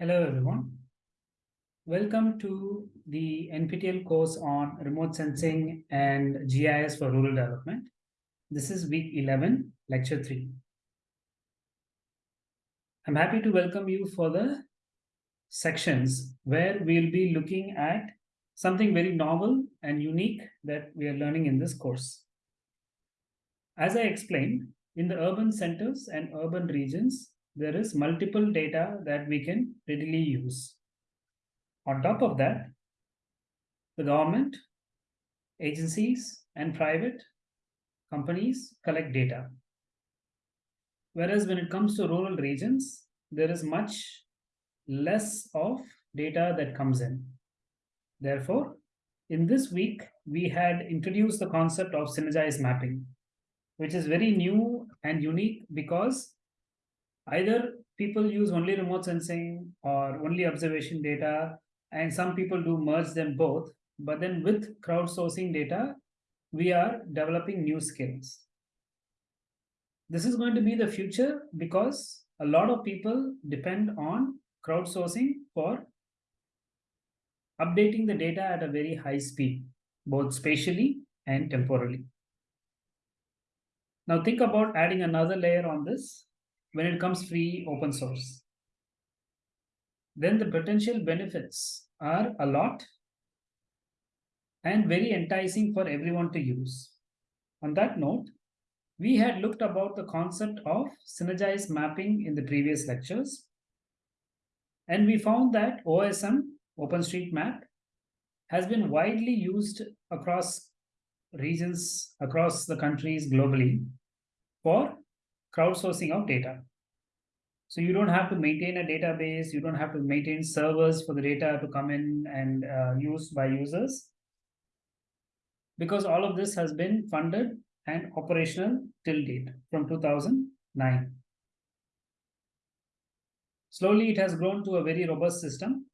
Hello, everyone. Welcome to the NPTEL course on remote sensing and GIS for rural development. This is week 11, lecture 3. I'm happy to welcome you for the sections where we'll be looking at something very novel and unique that we are learning in this course. As I explained, in the urban centers and urban regions, there is multiple data that we can readily use. On top of that, the government, agencies, and private companies collect data. Whereas when it comes to rural regions, there is much less of data that comes in. Therefore, in this week, we had introduced the concept of synergized mapping, which is very new and unique because either people use only remote sensing or only observation data, and some people do merge them both. But then with crowdsourcing data, we are developing new skills. This is going to be the future because a lot of people depend on crowdsourcing for updating the data at a very high speed, both spatially and temporally. Now think about adding another layer on this when it comes free open source. Then the potential benefits are a lot and very enticing for everyone to use. On that note, we had looked about the concept of synergized mapping in the previous lectures. And we found that OSM, OpenStreetMap, has been widely used across regions, across the countries globally for crowdsourcing of data. So you don't have to maintain a database, you don't have to maintain servers for the data to come in and uh, used by users. Because all of this has been funded and operational till date from 2009. Slowly, it has grown to a very robust system.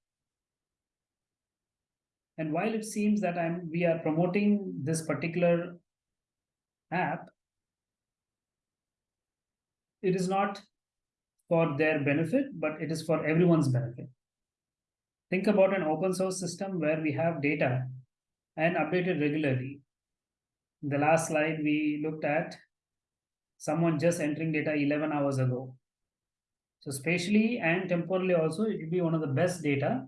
And while it seems that I'm, we are promoting this particular app, it is not for their benefit, but it is for everyone's benefit. Think about an open source system where we have data and updated regularly. The last slide, we looked at someone just entering data 11 hours ago. So spatially and temporally also, it will be one of the best data.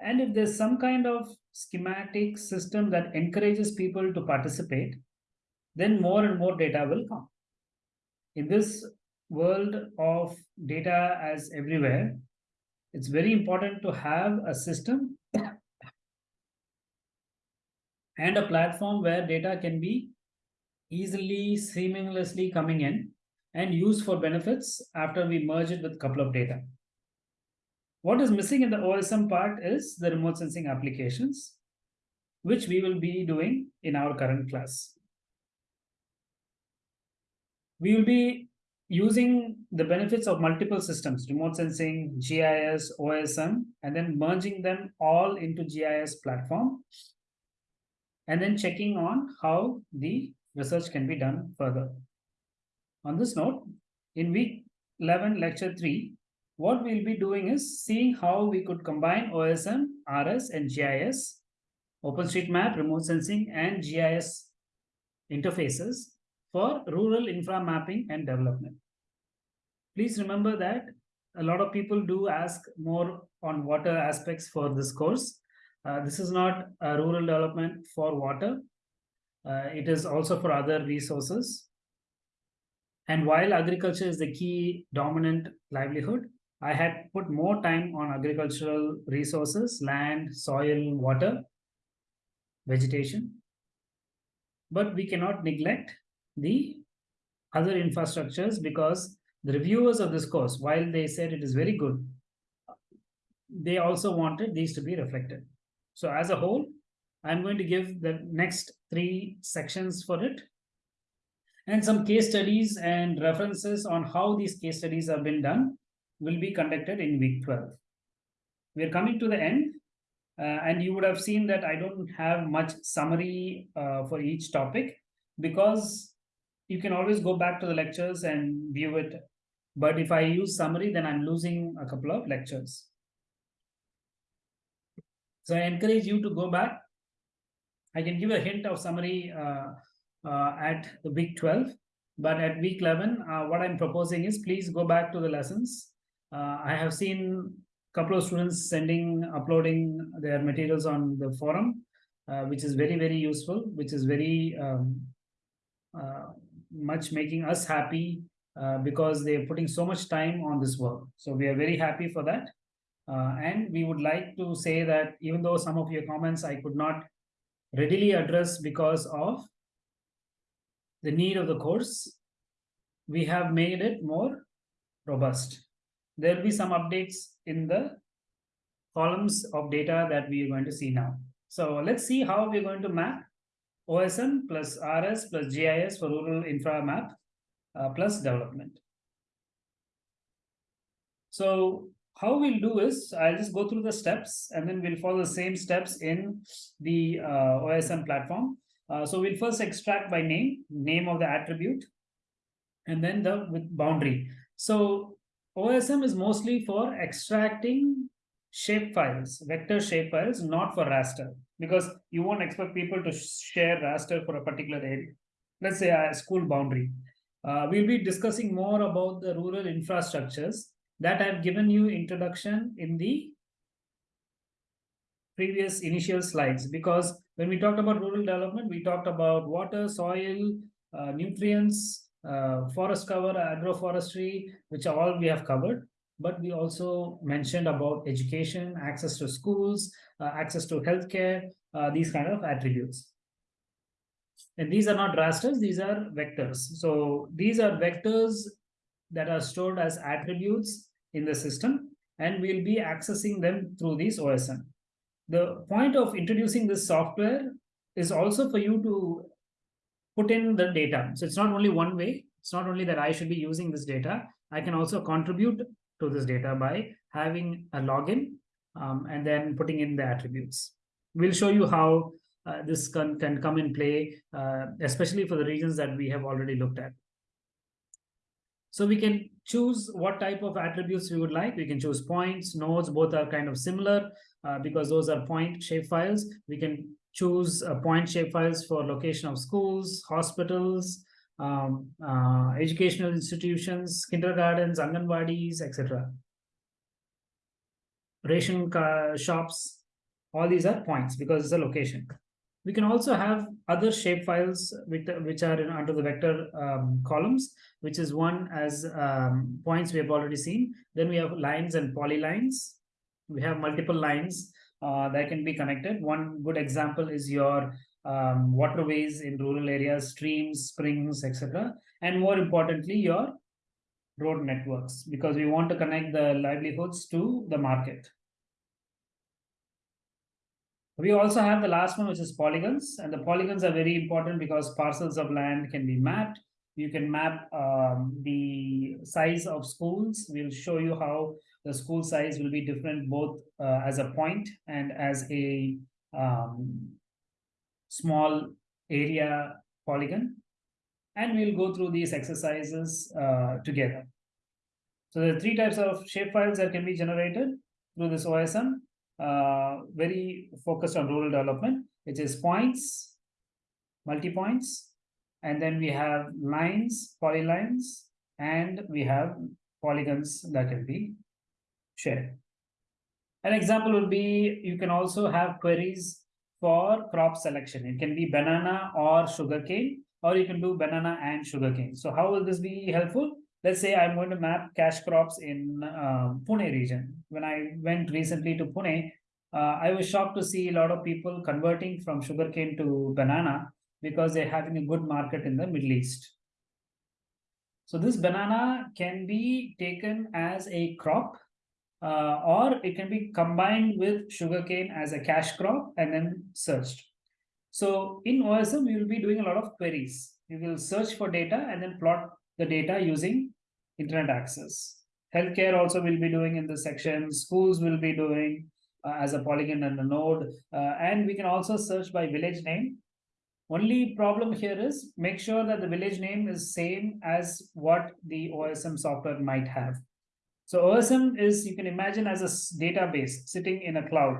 And if there's some kind of schematic system that encourages people to participate, then more and more data will come. In this world of data as everywhere, it's very important to have a system and a platform where data can be easily, seamlessly coming in and used for benefits after we merge it with a couple of data. What is missing in the OSM part is the remote sensing applications, which we will be doing in our current class. We will be using the benefits of multiple systems, remote sensing, GIS, OSM, and then merging them all into GIS platform, and then checking on how the research can be done further. On this note, in week 11, lecture 3, what we'll be doing is seeing how we could combine OSM, RS, and GIS, OpenStreetMap, remote sensing, and GIS interfaces for rural infra mapping and development. Please remember that a lot of people do ask more on water aspects for this course. Uh, this is not a rural development for water. Uh, it is also for other resources. And while agriculture is the key dominant livelihood, I had put more time on agricultural resources, land, soil, water, vegetation. But we cannot neglect the other infrastructures because the reviewers of this course, while they said it is very good, they also wanted these to be reflected. So as a whole, I'm going to give the next three sections for it and some case studies and references on how these case studies have been done will be conducted in week 12. We're coming to the end uh, and you would have seen that I don't have much summary uh, for each topic because you can always go back to the lectures and view it. But if I use summary, then I'm losing a couple of lectures. So I encourage you to go back. I can give a hint of summary uh, uh, at the week 12, but at week 11, uh, what I'm proposing is please go back to the lessons. Uh, I have seen a couple of students sending, uploading their materials on the forum, uh, which is very, very useful, which is very um, uh, much making us happy because they're putting so much time on this work. So we are very happy for that. Uh, and we would like to say that even though some of your comments I could not readily address because of the need of the course, we have made it more robust. There will be some updates in the columns of data that we are going to see now. So let's see how we're going to map OSM plus RS plus GIS for rural infra map uh, plus development. So how we'll do is I'll just go through the steps and then we'll follow the same steps in the uh, OSM platform. Uh, so we'll first extract by name, name of the attribute, and then the with boundary. So OSM is mostly for extracting shape files, vector shape files, not for raster, because you won't expect people to share raster for a particular area. Let's say a school boundary. Uh, we'll be discussing more about the rural infrastructures that I've given you introduction in the previous initial slides because when we talked about rural development, we talked about water, soil, uh, nutrients, uh, forest cover, agroforestry, which all we have covered. But we also mentioned about education, access to schools, uh, access to healthcare, uh, these kind of attributes. And these are not rasters, these are vectors. So these are vectors that are stored as attributes in the system and we'll be accessing them through this OSM. The point of introducing this software is also for you to put in the data. So it's not only one way. It's not only that I should be using this data. I can also contribute to this data by having a login um, and then putting in the attributes. We'll show you how uh, this can, can come in play, uh, especially for the regions that we have already looked at. So we can choose what type of attributes we would like. We can choose points, nodes, both are kind of similar uh, because those are point shape files. We can choose uh, point shape files for location of schools, hospitals, um, uh, educational institutions, kindergartens, anganwadis, etc. Ration shops, all these are points because it's a location. We can also have other shapefiles which, which are in, under the vector um, columns, which is one as um, points we have already seen. Then we have lines and polylines. We have multiple lines uh, that can be connected. One good example is your um, waterways in rural areas, streams, springs, etc. And more importantly, your road networks, because we want to connect the livelihoods to the market. We also have the last one, which is polygons. And the polygons are very important because parcels of land can be mapped. You can map um, the size of schools. We'll show you how the school size will be different both uh, as a point and as a um, small area polygon. And we'll go through these exercises uh, together. So there are three types of shapefiles that can be generated through this OSM Uh, very focused on rural development, which is points, multi-points, and then we have lines, polylines, and we have polygons that can be shared. An example would be you can also have queries for crop selection. It can be banana or sugarcane, or you can do banana and sugarcane. So how will this be helpful? Let's say I'm going to map cash crops in uh, Pune region. When I went recently to Pune, uh, I was shocked to see a lot of people converting from sugarcane to banana because they're having a good market in the Middle East. So this banana can be taken as a crop uh, or it can be combined with sugarcane as a cash crop and then searched. So in OSM, we will be doing a lot of queries. We will search for data and then plot the data using internet access. Healthcare also will be doing in this section. Schools will be doing uh, as a polygon and a node. Uh, and we can also search by village name. Only problem here is make sure that the village name is same as what the OSM software might have. So OSM is, you can imagine as a database sitting in a cloud.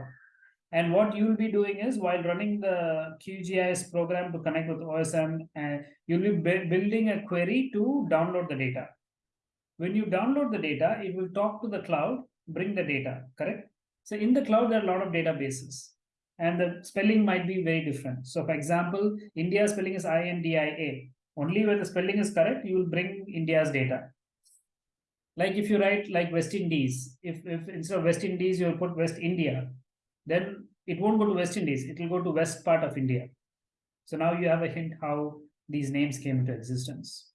And what you'll be doing is while running the QGIS program to connect with OSM, uh, you'll be building a query to download the data. When you download the data, it will talk to the cloud, bring the data, correct? So in the cloud, there are a lot of databases and the spelling might be very different. So for example, India spelling is I-N-D-I-A. Only when the spelling is correct, you will bring India's data. Like if you write like West Indies, if, if instead of West Indies, you put West India, then it won't go to West Indies, it will go to west part of India. So now you have a hint how these names came into existence.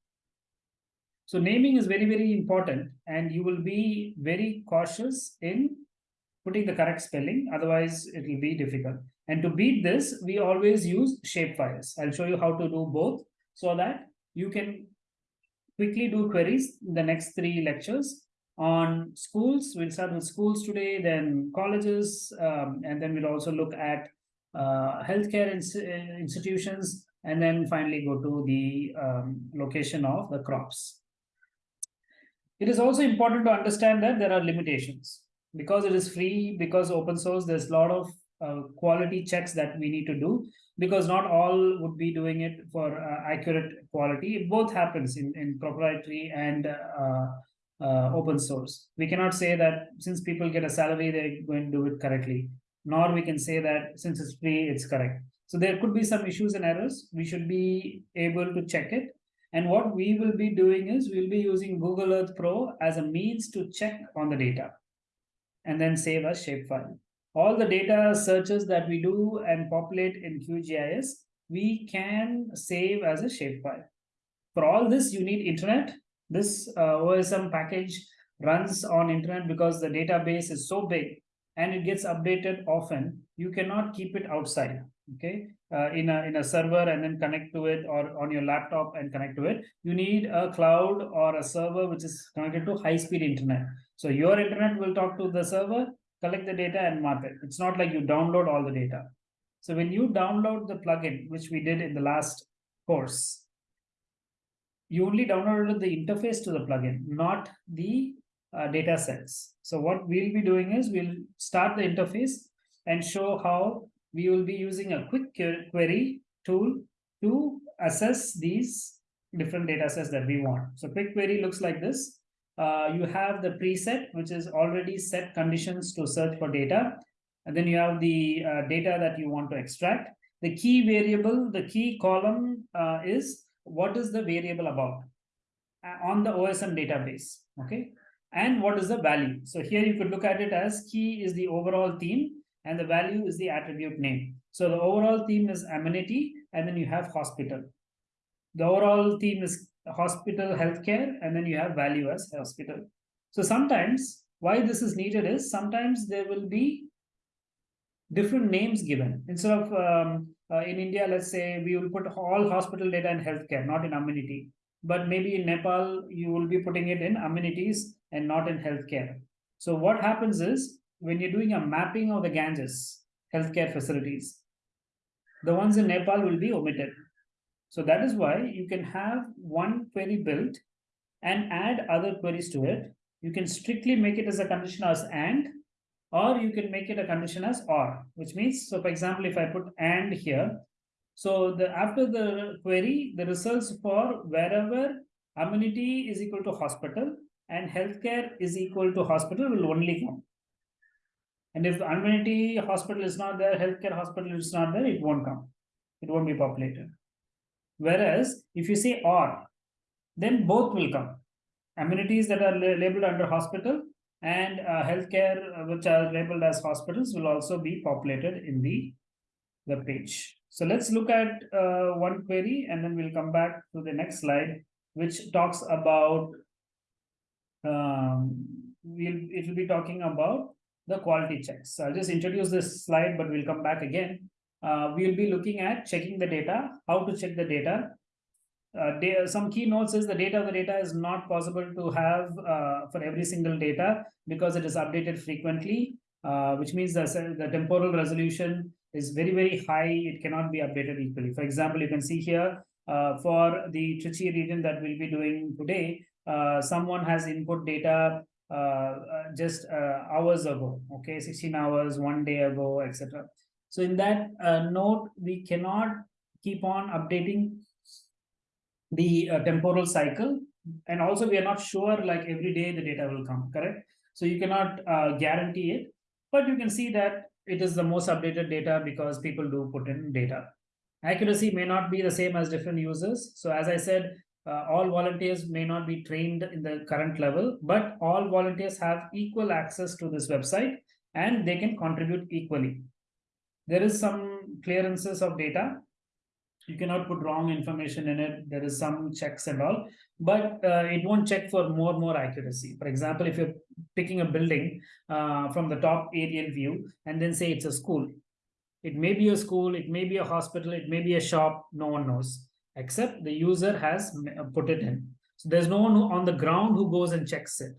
So naming is very, very important and you will be very cautious in putting the correct spelling, otherwise it will be difficult. And to beat this, we always use shapefiles. I'll show you how to do both so that you can quickly do queries in the next three lectures on schools. We'll start with schools today, then colleges, um, and then we'll also look at uh, healthcare ins institutions, and then finally go to the um, location of the crops. It is also important to understand that there are limitations because it is free, because open source, there's a lot of uh, quality checks that we need to do because not all would be doing it for uh, accurate quality. It both happens in, in proprietary and uh, uh, open source. We cannot say that since people get a salary, they're going to do it correctly. Nor we can say that since it's free, it's correct. So there could be some issues and errors. We should be able to check it. And what we will be doing is we'll be using Google Earth Pro as a means to check on the data and then save as shapefile. All the data searches that we do and populate in QGIS, we can save as a shapefile. For all this, you need internet. This uh, OSM package runs on internet because the database is so big and it gets updated often. You cannot keep it outside, okay? Uh, in a in a server and then connect to it or on your laptop and connect to it you need a cloud or a server which is connected to high speed internet so your internet will talk to the server, collect the data and mark it. It's not like you download all the data. So when you download the plugin, which we did in the last course, you only downloaded the interface to the plugin, not the uh, data sets. So what we'll be doing is we'll start the interface and show how we will be using a quick query tool to assess these different data sets that we want. So quick query looks like this uh, you have the preset, which is already set conditions to search for data. And then you have the uh, data that you want to extract. The key variable, the key column uh, is what is the variable about uh, on the OSM database, okay? And what is the value? So here you could look at it as key is the overall theme and the value is the attribute name. So the overall theme is amenity and then you have hospital. The overall theme is hospital healthcare, and then you have value as hospital. So sometimes why this is needed is sometimes there will be different names given. Instead of um, uh, in India, let's say we will put all hospital data in healthcare, not in amenity. But maybe in Nepal, you will be putting it in amenities and not in healthcare. So what happens is when you're doing a mapping of the Ganges healthcare facilities, the ones in Nepal will be omitted so that is why you can have one query built and add other queries to it. You can strictly make it as a condition as and, or you can make it a condition as or, which means, so for example, if I put and here, so the after the query, the results for wherever amenity is equal to hospital and healthcare is equal to hospital will only come. And if amenity hospital is not there, healthcare hospital is not there, it won't come. It won't be populated. Whereas if you say or, then both will come. Amenities that are labeled under hospital and uh, healthcare uh, which are labeled as hospitals will also be populated in the web page. So let's look at uh, one query and then we'll come back to the next slide, which talks about, um, we'll, it will be talking about the quality checks. So I'll just introduce this slide, but we'll come back again uh, we will be looking at checking the data, how to check the data. Uh, some key notes is the data of the data is not possible to have uh, for every single data because it is updated frequently, uh, which means the, the temporal resolution is very, very high. It cannot be updated equally. For example, you can see here uh, for the Trichy region that we'll be doing today, uh, someone has input data just hours ago, okay, 16 hours, one day ago, etc. So in that note, we cannot keep on updating the uh, temporal cycle. And also we are not sure like every day the data will come correct? So you cannot uh, guarantee it. But you can see that it is the most updated data because people do put in data. Accuracy may not be the same as different users. So as i said uh, all volunteers may not be trained in the current level but all volunteers have equal access to this website and they can contribute equally. There is some clearances of data you cannot put wrong information in it. There is some checks and all but uh, it won't check for more and more accuracy. For example if you're picking a building uh, from the top aerial view and then say it's a school it may be a school it may be a hospital it may be a shop no one knows except the user has put it in. So there's no one on the ground who goes and checks it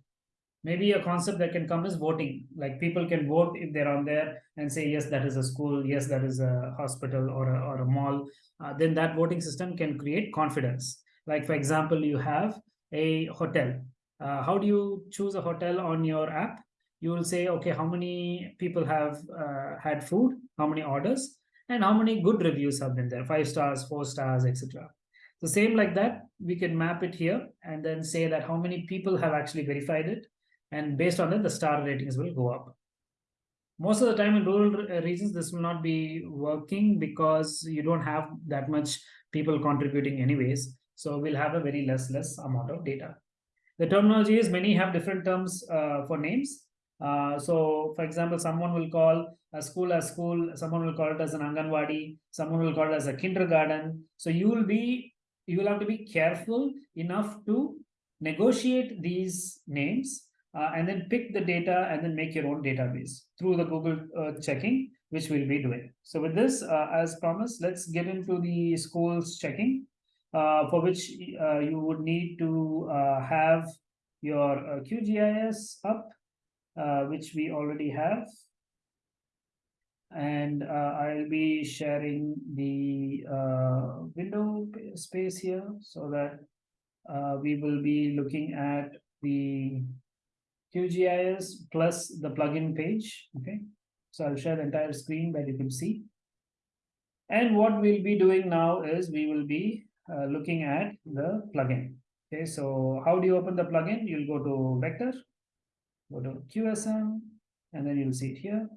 maybe a concept that can come is voting. Like people can vote if they're on there and say yes that is a school. Yes that is a hospital or a, or a mall. Uh, then that voting system can create confidence. Like for example you have a hotel. Uh, how do you choose a hotel on your app? You will say okay how many people have uh, had food? How many orders? And how many good reviews have been there? Five stars four stars etc the same like that we can map it here and then say that how many people have actually verified it and based on that the star ratings will go up. Most of the time in rural uh, regions this will not be working because you don't have that much people contributing anyways. So we'll have a very less less amount of data. The terminology is many have different terms uh, for names. Uh, so for example someone will call a school as school someone will call it as an anganwadi someone will call it as a kindergarten. So you will be you will have to be careful enough to negotiate these names uh, and then pick the data and then make your own database through the Google uh, checking, which we'll be doing. So with this, uh, as promised, let's get into the schools checking, uh, for which uh, you would need to uh, have your QGIS up, which we already have. And I'll be sharing the window space here so that we will be looking at the QGIS plus the plugin page. Okay, so I'll share the entire screen that you can see. And what we'll be doing now is we will be uh, looking at the plugin. Okay, so how do you open the plugin? You'll go to vector, go to QuickOSM, and then you'll see it here.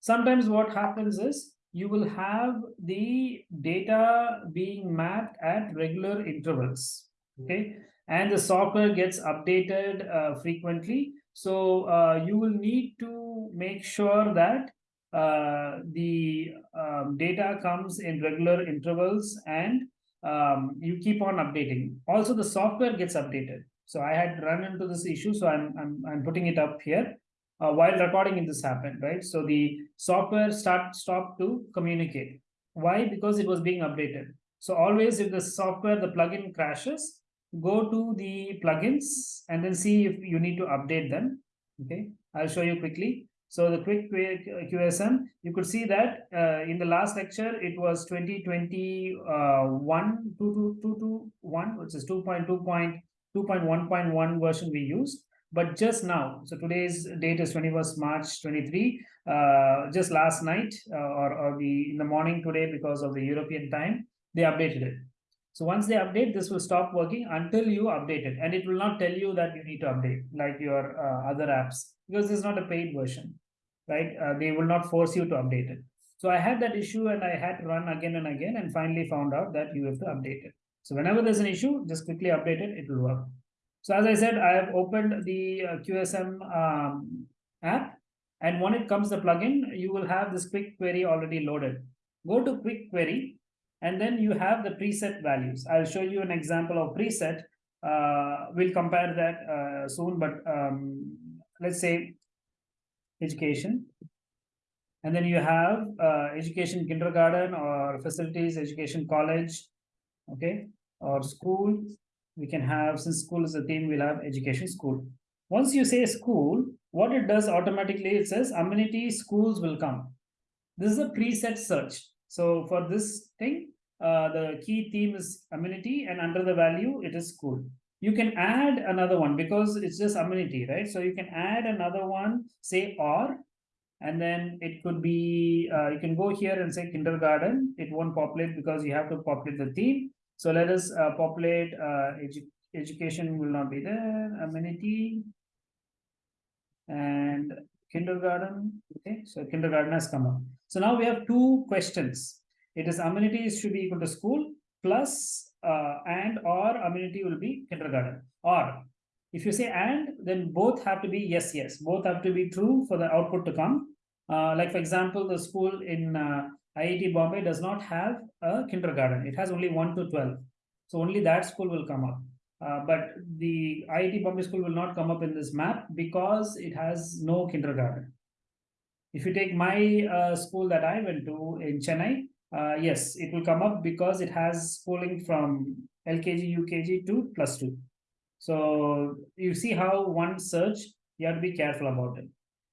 Sometimes what happens is you will have the data being mapped at regular intervals. Okay, and the software gets updated uh, frequently. So uh, you will need to make sure that uh, the um, data comes in regular intervals and um, you keep on updating. Also, the software gets updated. So I had run into this issue, so I'm I'm, I'm putting it up here. Uh, while recording this happened, right? So the software start stopped to communicate. Why? Because it was being updated. So always if the software, the plugin crashes, go to the plugins and then see if you need to update them. Okay, I'll show you quickly. So the QuickOSM, you could see that uh, in the last lecture, it was 2021, uh, which is 2.2.2.1.1 version we used. But just now, so today's date is 21st March 23, uh, just last night uh, or, or the in the morning today because of the European time, they updated it. So once they update, this will stop working until you update it. And it will not tell you that you need to update like your uh, other apps because it's not a paid version, right? Uh, they will not force you to update it. So I had that issue and I had to run again and again and finally found out that you have to update it. So whenever there's an issue, just quickly update it, it will work. So as I said, I have opened the uh, QuickOSM um, app and when it comes to the plugin, you will have this quick query already loaded. Go to quick query and then you have the preset values. I'll show you an example of preset. Uh, we'll compare that uh, soon, but um, let's say education. And then you have uh, education kindergarten or facilities, education college. Okay. or school. We can have, since school is a theme, we'll have education school. Once you say school, what it does automatically, it says amenity schools will come. This is a preset search. So for this thing, uh, the key theme is amenity and under the value, it is school. You can add another one because it's just amenity, right? So you can add another one, say or, and then it could be, uh, you can go here and say kindergarten. It won't populate because you have to populate the theme. So let us uh, populate uh, edu education will not be there, amenity and kindergarten. Okay, so kindergarten has come up. So now we have two questions. It is amenities should be equal to school plus uh, and or amenity will be kindergarten. Or if you say and, then both have to be yes, yes. Both have to be true for the output to come. Uh, like for example, the school in uh, IIT Bombay does not have a kindergarten. It has only 1 to 12. So only that school will come up. Uh, but the IIT Bombay school will not come up in this map because it has no kindergarten. If you take my uh, school that I went to in Chennai, uh, yes, it will come up because it has schooling from LKG, UKG to plus two. So you see how one search, you have to be careful about it.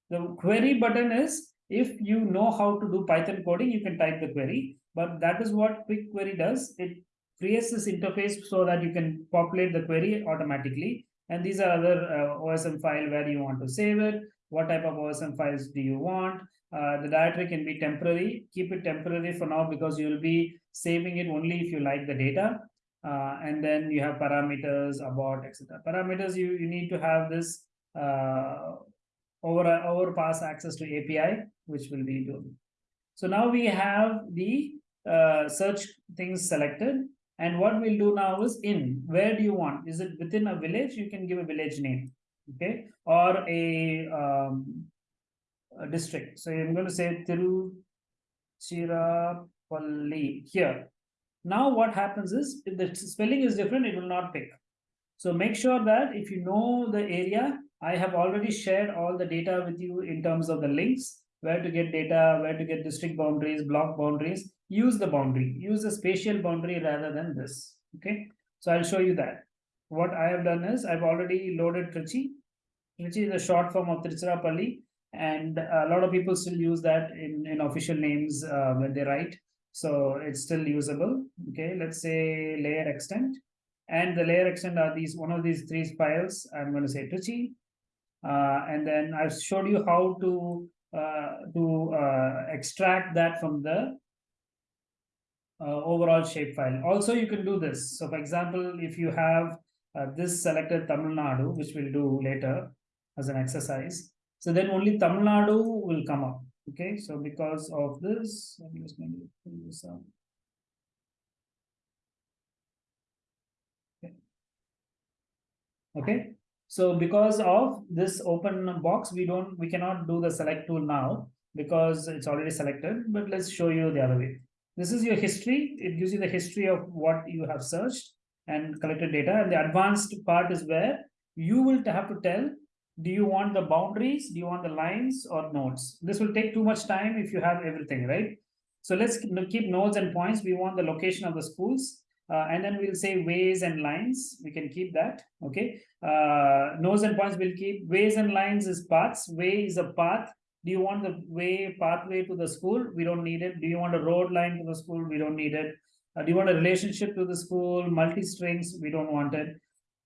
The query button is if you know how to do Python coding, you can type the query, but that is what quick query does. It creates this interface so that you can populate the query automatically. And these are other uh, OSM file where you want to save it. What type of OSM files do you want? Uh, the directory can be temporary. Keep it temporary for now because you will be saving it only if you like the data. Uh, and then you have parameters about etc. Parameters you, you need to have this uh, over overpass access to API, which will be doing. So now we have the uh, search things selected. And what we'll do now is in, where do you want? Is it within a village? You can give a village name, okay? Or a, um, a district. So I'm going to say Tiruchirappalli here. Now what happens is, if the spelling is different, it will not pick. So make sure that if you know the area, I have already shared all the data with you in terms of the links, where to get data, where to get district boundaries, block boundaries, use the boundary, use the spatial boundary rather than this, okay? So I'll show you that. What I have done is I've already loaded Trichy, which is a short form of Tiruchirappalli, and a lot of people still use that in, in official names uh, when they write. So it's still usable, okay? Let's say layer extent, and the layer extent are these, one of these three files, I'm going to say Trichy, uh, and then I've showed you how to uh, to uh, extract that from the overall shapefile. Also, you can do this. So, for example, if you have Uh, this selected Tamil Nadu, which we'll do later as an exercise, so then only Tamil Nadu will come up. Okay, so because of this, me just maybe pull this out. Okay. okay, so because of this open box, we don't, we cannot do the select tool now because it's already selected, but let's show you the other way. This is your history. It gives you the history of what you have searched and collected data. And the advanced part is where you will have to tell, do you want the boundaries? Do you want the lines or nodes? This will take too much time if you have everything, right? So let's keep nodes and points. We want the location of the schools. Uh, and then we'll say ways and lines. We can keep that. Okay. Uh, nodes and points will keep. Ways and lines is paths. Way is a path. Do you want the way pathway to the school? We don't need it. Do you want a road line to the school? We don't need it. Uh, do you want a relationship to the school? Multi-strings? We don't want it.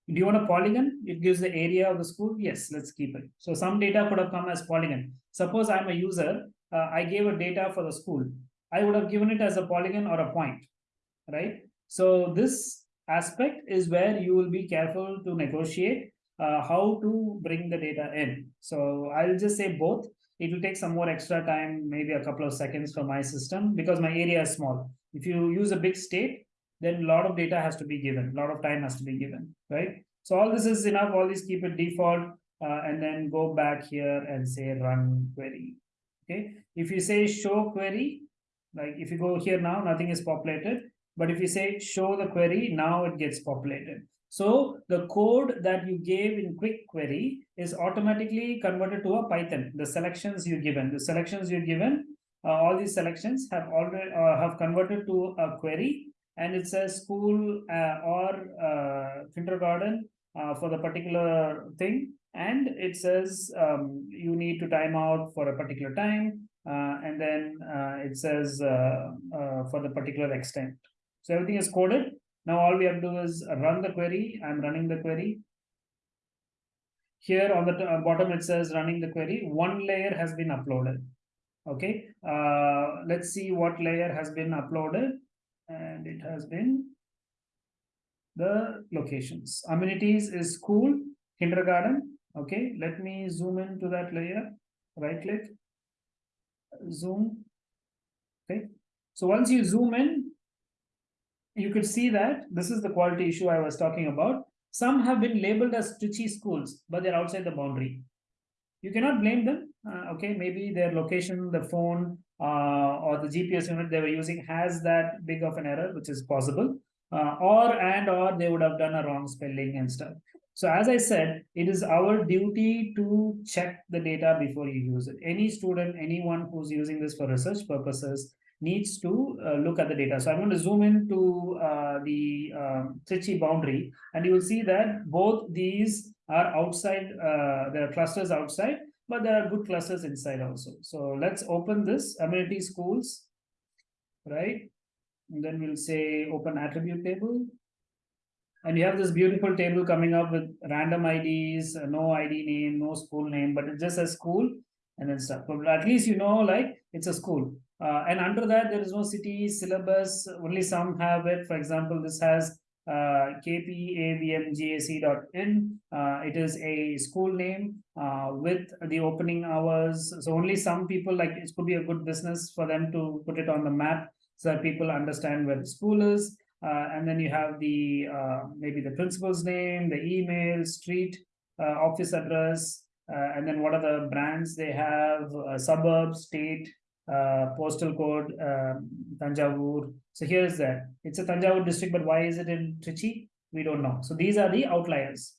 Do you want a polygon? It gives the area of the school. Yes, let's keep it. So some data could have come as polygon. Suppose I'm a user. Uh, I gave a data for the school. I would have given it as a polygon or a point, right? So this aspect is where you will be careful to negotiate uh, how to bring the data in. So I'll just say both. It will take some more extra time, maybe a couple of seconds for my system because my area is small. If you use a big state, then a lot of data has to be given, a lot of time has to be given, right? So all this is enough, all these keep it default uh, and then go back here and say run query, okay? If you say show query, like if you go here now, nothing is populated. But if you say show the query, now it gets populated. So the code that you gave in quick query is automatically converted to a Python. The selections you given, the selections you given, uh, all these selections have already uh, have converted to a query, and it says school uh, or uh, kindergarten uh, for the particular thing. And it says um, you need to time out for a particular time uh, and then it says for the particular extent so everything is coded. Now all we have to do is run the query. I'm running the query. Here on the bottom it says running the query. One layer has been uploaded okay uh, let's see what layer has been uploaded. And it has been the locations. Amenities is school kindergarten. Okay let me zoom into that layer. Right click zoom. Okay so once you zoom in you could see that this is the quality issue i was talking about. Some have been labeled as Trichy schools but they're outside the boundary. You cannot blame them uh, okay maybe their location the phone uh, or the gps unit they were using has that big of an error which is possible. Uh, or and or they would have done a wrong spelling and stuff. So as i said it is our duty to check the data before you use it. Any student anyone who's using this for research purposes needs to uh, look at the data. So i'm going to zoom into uh, the um, Trichy boundary and you will see that both these are outside uh, there are clusters outside but there are good clusters inside also. So let's open this amenity schools right? And then we'll say open attribute table. And you have this beautiful table coming up with random ids uh, no id name no school name but it just says school and then stuff. But at least you know like it's a school. Uh, and under that there is no city syllabus only some have it. For example this has uh, kpavmgac.in. Uh, it is a school name uh, with the opening hours. So only some people like it could be a good business for them to put it on the map so that people understand where the school is. Uh, and then you have the uh, maybe the principal's name, the email, street, uh, office address, uh, and then what are the brands they have, suburb, state, postal code, um, Tanjavur. So here's that. It's a Tanjavur district, but why is it in Trichy? We don't know. So these are the outliers.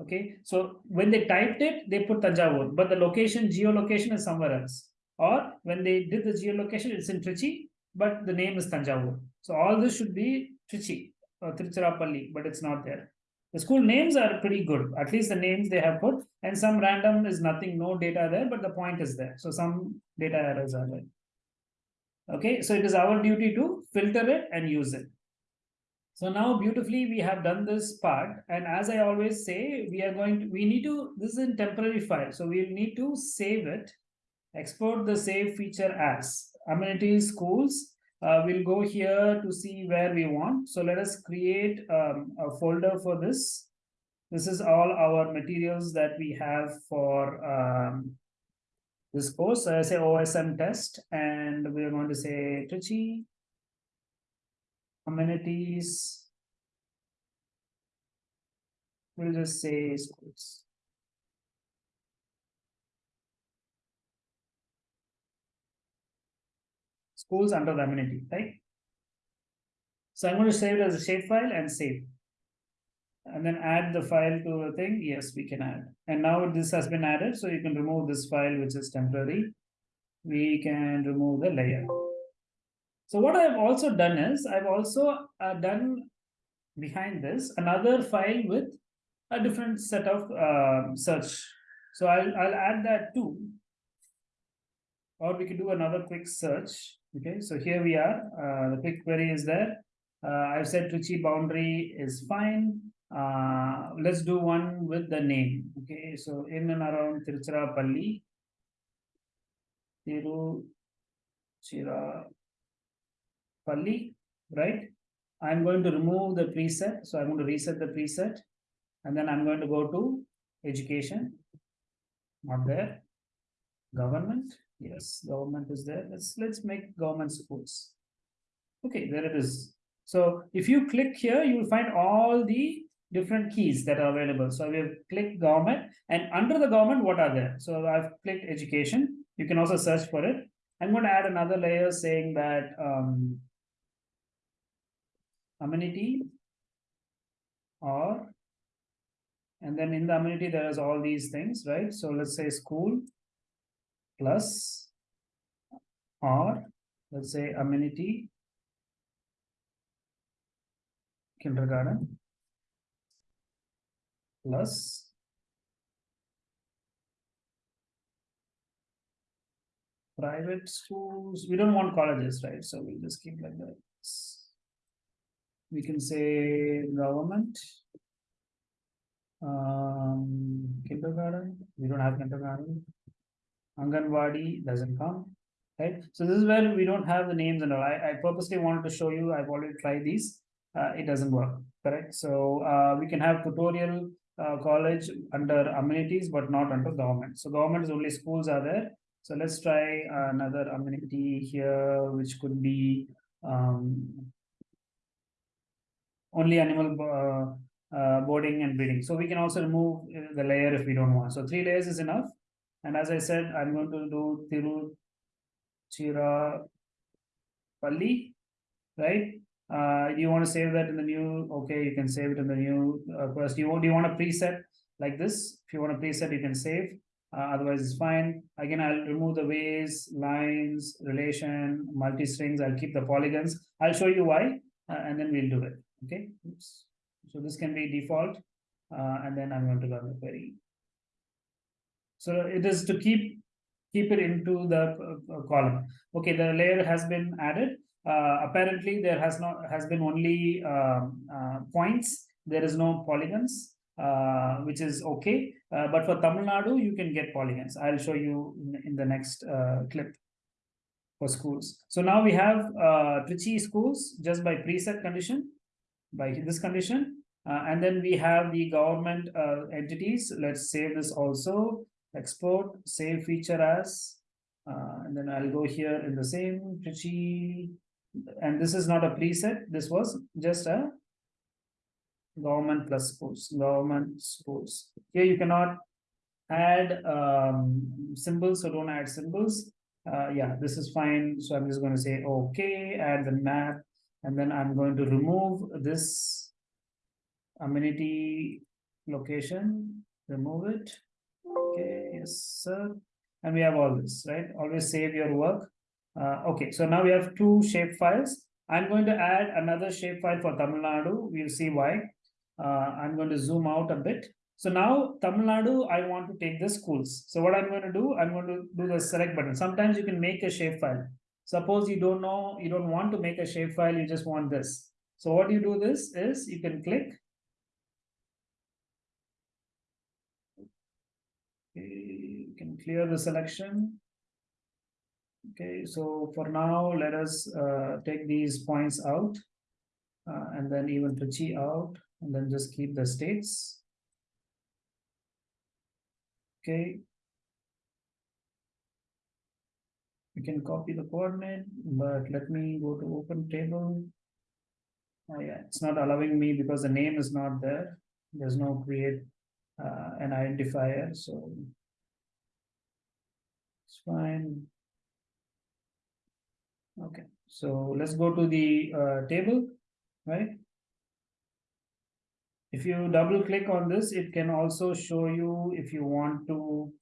Okay, so when they typed it, they put Tanjavur, but the location, geolocation is somewhere else. Or when they did the geolocation, it's in Trichy, but the name is Tanjavur. So all this should be Trichy uh, or Tiruchirappalli, but it's not there. The school names are pretty good. At least the names they have put, and some random is nothing, no data there, but the point is there. So some data errors are there. Okay, so it is our duty to filter it and use it. So now beautifully we have done this part. And as I always say, we are going to, we need to, this is in temporary file. So we'll need to save it, export the save feature as amenities schools uh, we'll go here to see where we want. So let us create um, a folder for this. This is all our materials that we have for um, this course. I say OSM test, and we are going to say Trichy amenities. We'll just say schools. schools under the amenity, right? So I'm going to save it as a shapefile and save. And then add the file to the thing. Yes, we can add. And now this has been added. So you can remove this file, which is temporary. We can remove the layer. So what I've also done is I've also uh, done behind this another file with a different set of uh, search. So I'll, I'll add that too. Or we could do another quick search. Okay, so here we are. Uh, the quick query is there. Uh, I've said Trichy boundary is fine. Uh, let's do one with the name. Okay, so in and around Tiruchirappalli. Tiruchirappalli, right? I'm going to remove the preset. So I'm going to reset the preset. And then I'm going to go to education. Not there. Government Yes, government is there. Let's let's make government schools. Okay, there it is. So if you click here, you will find all the different keys that are available. So we have clicked government and under the government, what are there? So I've clicked education. You can also search for it. I'm going to add another layer saying that um, amenity or and then in the amenity there is all these things right so let's say school plus or let's say amenity kindergarten plus private schools, we don't want colleges, right? So we'll just keep like that. We can say government. Um, kindergarten, we don't have kindergarten. Anganwadi doesn't come, right? So this is where we don't have the names and all. I, I purposely wanted to show you, I've already tried these. Uh, it doesn't work, correct? So uh, we can have tutorial uh, college under amenities, but not under government. So government is only schools are there. So let's try another amenity here, which could be um, only animal uh, uh, boarding and breeding. So we can also remove uh, the layer if we don't want. So three layers is enough. And as I said, I'm going to do Tiruchirappalli, right? Uh, you want to save that in the new? Okay, you can save it in the new. Uh, first, you do you want a preset like this? If you want a preset, you can save. Uh, otherwise, it's fine. Again, I'll remove the ways, lines, relation, multi strings. I'll keep the polygons. I'll show you why, uh, and then we'll do it. Okay. Oops. So this can be default, uh, and then I'm going to run the query. So it is to keep keep it into the uh, column. Okay, the layer has been added. Uh, apparently, there has not has been only um, uh, points. There is no polygons, uh, which is okay. But for Tamil Nadu, you can get polygons. I'll show you in, in the next clip for schools. So now we have Trichy schools just by preset condition, by this condition. and then we have the government entities. Let's save this also export save feature as uh, and then I'll go here in the same Trichy and this is not a preset. This was just a government plus schools government schools here you cannot add um, symbols so don't add symbols. Uh, yeah this is fine. So I'm just going to say okay add the map. And then I'm going to remove this amenity location. Remove it. Okay yes sir. And we have all this right? Always save your work uh, okay so now we have two shape files. I'm going to add another shape file for tamil nadu. We'll see why. Uh, i'm going to zoom out a bit. So now tamil nadu i want to take the schools. So what i'm going to do i'm going to do the select button. Sometimes you can make a shape file. suppose you don't know you don't want to make a shape file, you just want this. So what you do this is you can click. You can clear the selection. Okay, so for now, let us uh, take these points out uh, and then even Trichy out and then just keep the states. Okay. We can copy the coordinate, but let me go to open table. Oh yeah, it's not allowing me because the name is not there. There's no create uh, an identifier, so it's fine. Okay, so let's go to the uh, table, right? If you double click on this, it can also show you if you want to.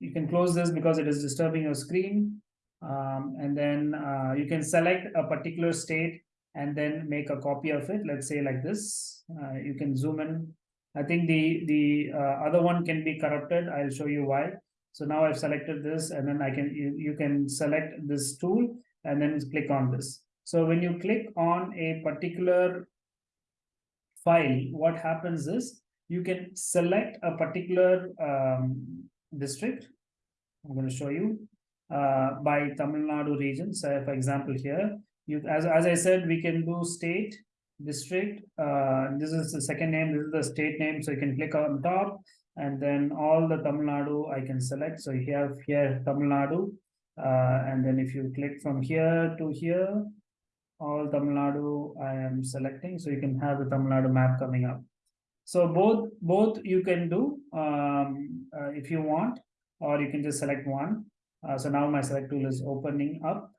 You can close this because it is disturbing your screen. Um, and then uh, you can select a particular state and then make a copy of it. Let's say like this. Uh, you can zoom in I think the the uh, other one can be corrupted. I'll show you why. So now I've selected this and then I can you, you can select this tool and then click on this. So when you click on a particular file, what happens is you can select a particular um, district. I'm going to show you uh, by Tamil Nadu region. So for example, here, you as, as I said, we can do state, district. Uh, this is the second name, this is the state name. So you can click on top and then all the Tamil Nadu I can select. So you have here Tamil Nadu. Uh, and then if you click from here to here, all Tamil Nadu I am selecting. So you can have the Tamil Nadu map coming up. So both both you can do um, uh, if you want, or you can just select one. Uh, so now my select tool is opening up.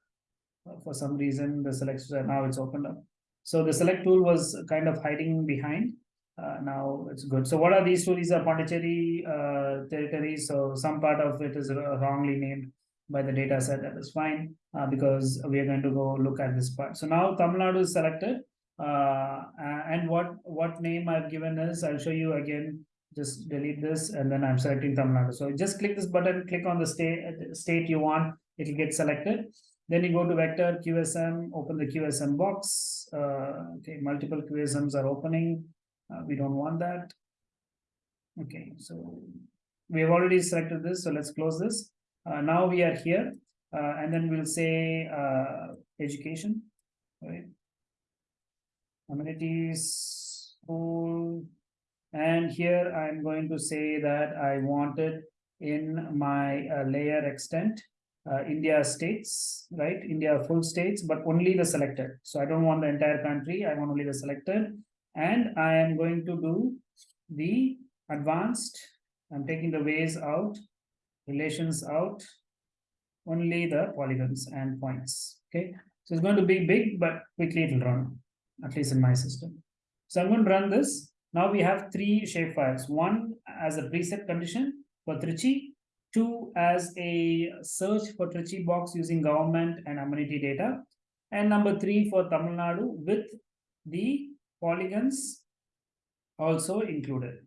For some reason, the selection now it's opened up. So the select tool was kind of hiding behind. Uh, now it's good. So what are these two? These are Pondicherry uh, territories. So some part of it is wrongly named by the data set. That is fine uh, because we are going to go look at this part. So now Tamil Nadu is selected. Uh, and what what name I've given is I'll show you again. Just delete this and then I'm selecting Tamil Nadu. So just click this button, click on the state state you want, it'll get selected. Then you go to vector QuickOSM, open the QuickOSM box. Uh, okay, multiple QuickOSMs are opening. Uh, we don't want that. Okay, so we have already selected this, so let's close this. Uh, now we are here, uh, and then we'll say uh, education, right? Amenities, school, and here I'm going to say that I want it in my uh, layer extent, uh, India states, right? India full states, but only the selected. So I don't want the entire country, I want only the selected. And I am going to do the advanced, I'm taking the ways out, relations out, only the polygons and points, okay? So it's going to be big, but quickly it will run, at least in my system. So I'm going to run this. Now we have three shapefiles, one as a preset condition for Trichy, two as a search for Trichy box using government and amenity data, and number three for Tamil Nadu with the polygons also included,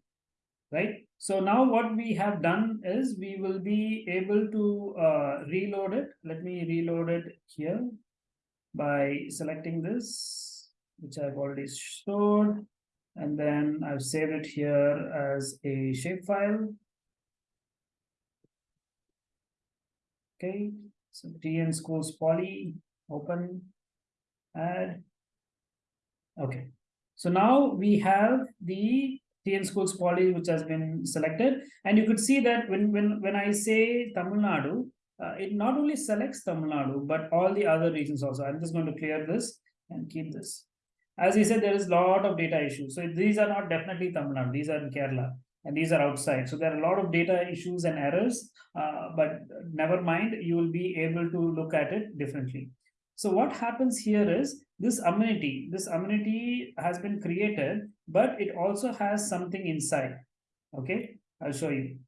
right? So now what we have done is we will be able to uh, reload it. Let me reload it here by selecting this, which I've already stored. And then I've saved it here as a shapefile. Okay, so TN schools poly, open, add. Okay, so now we have the TN schools poly which has been selected. And you could see that when, when, when I say Tamil Nadu, uh, it not only selects Tamil Nadu, but all the other regions also. I'm just going to clear this and keep this. As I said, there is a lot of data issues. So these are not definitely Tamil Nadu, these are in Kerala and these are outside. So there are a lot of data issues and errors, uh, but never mind, you will be able to look at it differently. So what happens here is this amenity, this amenity has been created, but it also has something inside. Okay, I'll show you.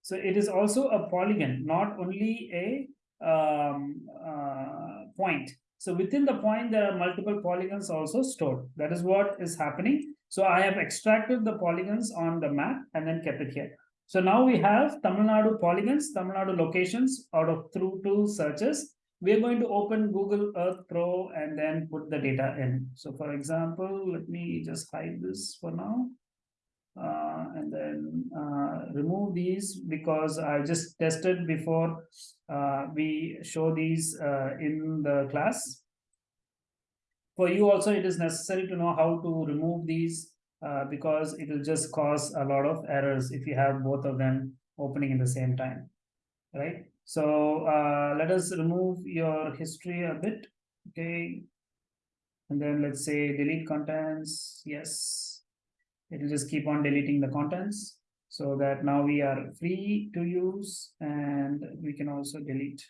So it is also a polygon, not only a um, uh, point. So within the point, there are multiple polygons also stored. That is what is happening. So I have extracted the polygons on the map and then kept it here. So now we have Tamil Nadu polygons, Tamil Nadu locations out of through two searches. We're going to open Google Earth Pro and then put the data in. So for example, let me just hide this for now. Uh, and then uh, remove these because I just tested before uh, we show these uh, in the class for you also it is necessary to know how to remove these uh, because it will just cause a lot of errors if you have both of them opening in the same time right so uh, let us remove your history a bit okay and then let's say delete contents yes it will just keep on deleting the contents so that now we are free to use and we can also delete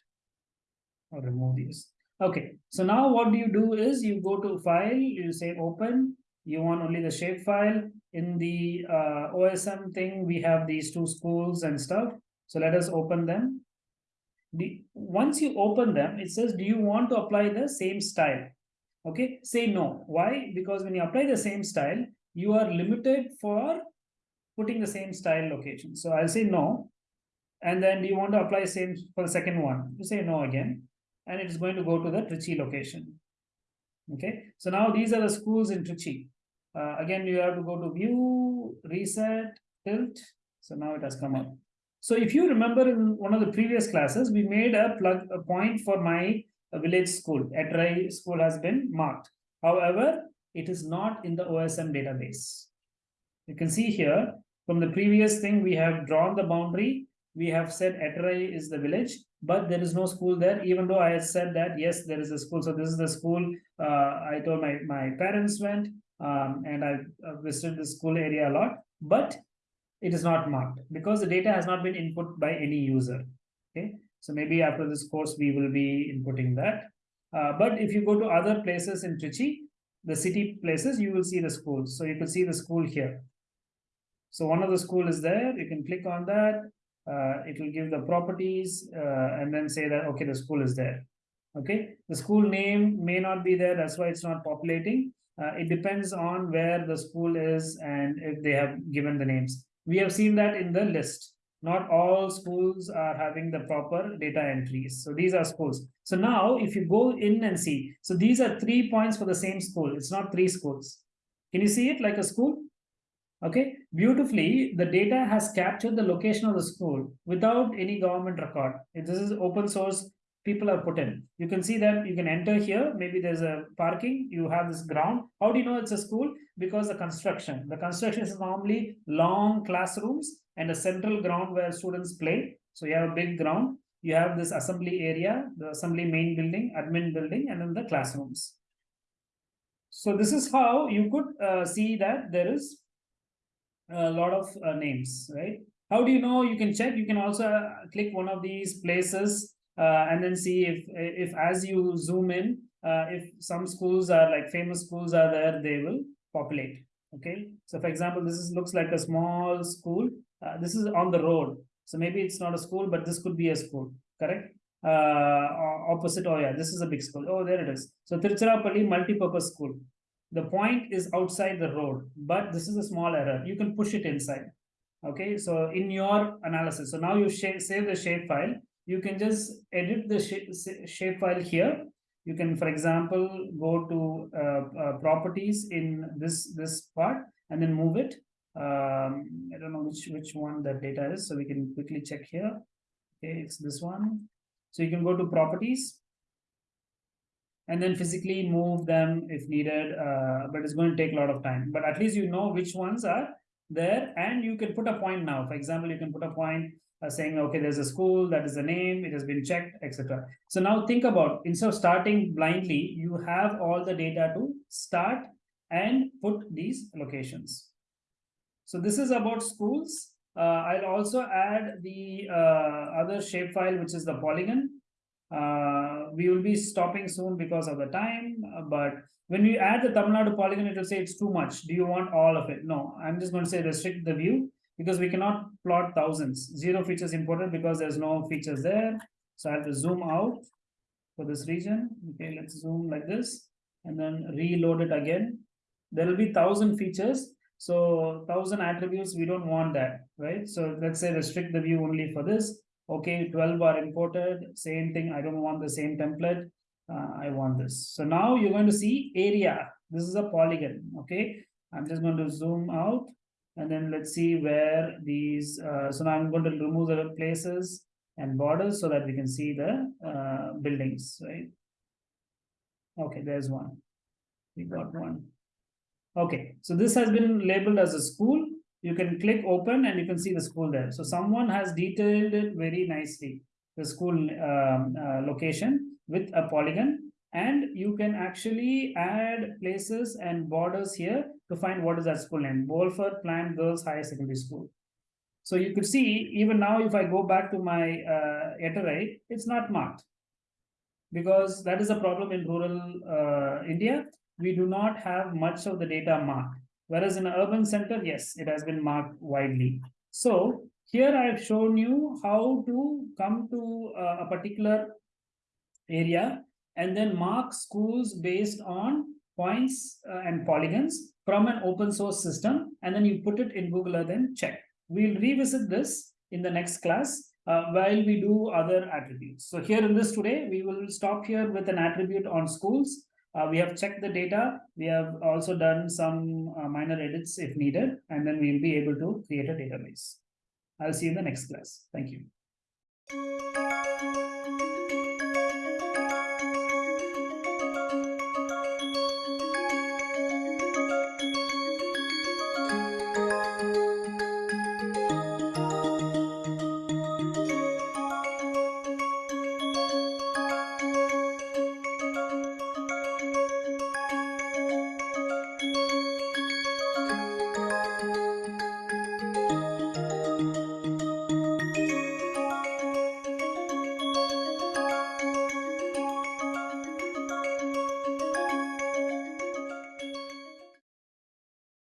or remove these Okay, so now what do you do is you go to file, you say open, you want only the shape file. In the uh, OSM thing, we have these two schools and stuff. So let us open them. The, once you open them, it says, do you want to apply the same style? Okay, say no. Why? Because when you apply the same style, you are limited for putting the same style location. So I'll say no. And then do you want to apply same for the second one? You say no again and it is going to go to the Trichy location. Okay, so now these are the schools in Trichy. Uh, again, you have to go to view, reset, tilt. So now it has come up. So if you remember in one of the previous classes, we made a plug a point for my uh, village school. Etrai school has been marked. However, it is not in the OSM database. You can see here from the previous thing, we have drawn the boundary. We have said Etrai is the village but there is no school there even though i had said that yes there is a school so this is the school uh, i told my my parents went um, and i visited the school area a lot but it is not marked because the data has not been input by any user okay so maybe after this course we will be inputting that uh, but if you go to other places in Trichy, the city places, you will see the schools. So you can see the school here. So one of the school is there. You can click on that uh, it will give the properties uh, and then say that, okay, the school is there. Okay, the school name may not be there, that's why it's not populating. Uh, it depends on where the school is and if they have given the names. We have seen that in the list. Not all schools are having the proper data entries. So these are schools. So now if you go in and see, so these are three points for the same school. It's not three schools. Can you see it like a school? Okay, beautifully, the data has captured the location of the school without any government record. This is open source, people are put in. You can see that you can enter here. Maybe there's a parking. You have this ground. How do you know it's a school? Because the construction. The construction is normally long classrooms and a central ground where students play. So you have a big ground. You have this assembly area, the assembly main building, admin building, and then the classrooms. So this is how you could uh, see that there is a lot of uh, names, right? How do you know? You can check. You can also uh, click one of these places uh, and then see if if as you zoom in, uh, if some schools are like famous schools are there, they will populate. Okay. So for example, this is looks like a small school. Uh, this is on the road. So maybe it's not a school, but this could be a school. Correct. Uh, opposite. Oh yeah, this is a big school. Oh, there it is. So Tiruchirappalli multi-purpose school the point is outside the road, but this is a small error. You can push it inside. Okay, so in your analysis, so now you save the shape file. You can just edit the shape file here. You can, for example, go to uh, uh, properties in this this part and then move it. Um, I don't know which which one that data is, so we can quickly check here. Okay, it's this one. So you can go to properties and then physically move them if needed uh, but it's going to take a lot of time but at least you know which ones are there and you can put a point now for example you can put a point uh, saying okay there's a school that is the name it has been checked etc so now think about instead of starting blindly you have all the data to start and put these locations. So this is about schools. Uh, I'll also add the uh, other shapefile which is the polygon. Uh, we will be stopping soon because of the time, uh, but when we add the Tamil Nadu polygon, it will say it's too much. Do you want all of it? No, I'm just going to say restrict the view because we cannot plot thousands. Zero features important because there's no features there. So I have to zoom out for this region. Okay, let's zoom like this and then reload it again. There will be thousand features. So thousand attributes, we don't want that, right? So let's say restrict the view only for this okay 12 are imported same thing i don't want the same template uh, i want this so now you're going to see area this is a polygon okay i'm just going to zoom out and then let's see where these uh, so now i'm going to remove the places and borders so that we can see the uh, buildings right okay there's one we got one okay so this has been labeled as a school you can click open and you can see the school there. So someone has detailed it very nicely, the school um, uh, location with a polygon. And you can actually add places and borders here to find what is that school name, Wolford Plant Girls Higher Secondary School. So you could see even now if I go back to my uh, it's not marked because that is a problem in rural uh, India. We do not have much of the data marked. Whereas in an urban center, yes, it has been marked widely. So here I have shown you how to come to uh, a particular area and then mark schools based on points uh, and polygons from an open source system and then you put it in Google Earth and check. We'll revisit this in the next class uh, while we do other attributes. So here in this today, we will stop here with an attribute on schools uh, we have checked the data. We have also done some uh, minor edits if needed, and then we'll be able to create a database. I'll see you in the next class. Thank you.